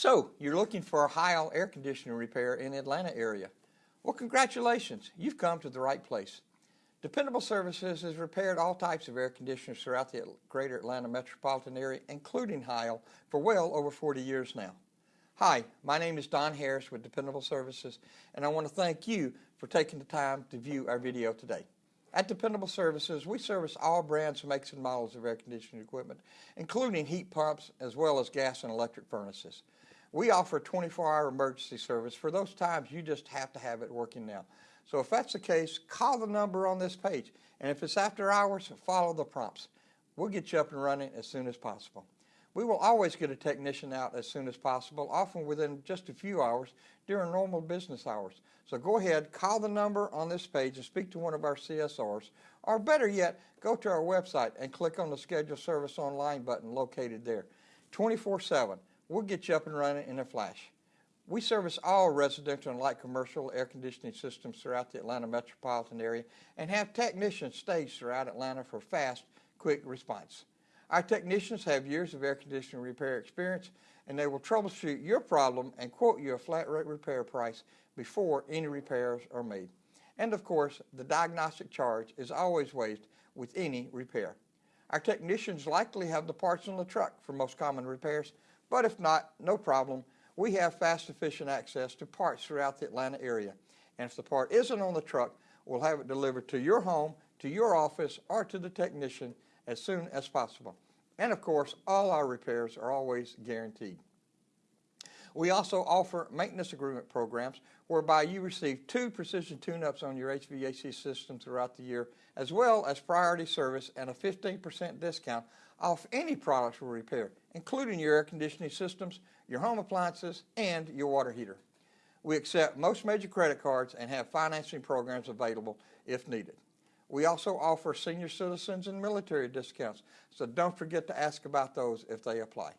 So, you're looking for a Heil air conditioner repair in the Atlanta area. Well, congratulations, you've come to the right place. Dependable Services has repaired all types of air conditioners throughout the greater Atlanta metropolitan area, including Heil, for well over 40 years now. Hi, my name is Don Harris with Dependable Services, and I want to thank you for taking the time to view our video today. At Dependable Services, we service all brands, makes, and models of air conditioning equipment, including heat pumps as well as gas and electric furnaces. We offer 24-hour emergency service for those times you just have to have it working now. So if that's the case, call the number on this page. And if it's after hours, follow the prompts. We'll get you up and running as soon as possible. We will always get a technician out as soon as possible, often within just a few hours during normal business hours. So go ahead, call the number on this page and speak to one of our CSRs, or better yet, go to our website and click on the Schedule Service Online button located there. 24-7, we'll get you up and running in a flash. We service all residential and light commercial air conditioning systems throughout the Atlanta metropolitan area and have technicians staged throughout Atlanta for fast, quick response. Our technicians have years of air conditioning repair experience and they will troubleshoot your problem and quote you a flat rate repair price before any repairs are made. And of course, the diagnostic charge is always waived with any repair. Our technicians likely have the parts on the truck for most common repairs, but if not, no problem we have fast, efficient access to parts throughout the Atlanta area. And if the part isn't on the truck, we'll have it delivered to your home, to your office, or to the technician as soon as possible. And of course, all our repairs are always guaranteed. We also offer maintenance agreement programs whereby you receive two precision tune-ups on your HVAC system throughout the year, as well as priority service and a 15% discount off any products we repair, including your air conditioning systems, your home appliances, and your water heater. We accept most major credit cards and have financing programs available if needed. We also offer senior citizens and military discounts, so don't forget to ask about those if they apply.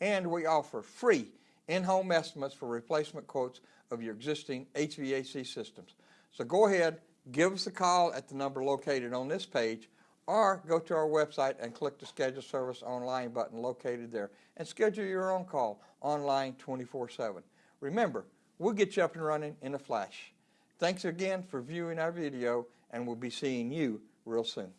And we offer free in-home estimates for replacement quotes of your existing HVAC systems. So go ahead, give us a call at the number located on this page or go to our website and click the schedule service online button located there and schedule your own call online 24-7. Remember, we'll get you up and running in a flash. Thanks again for viewing our video and we'll be seeing you real soon.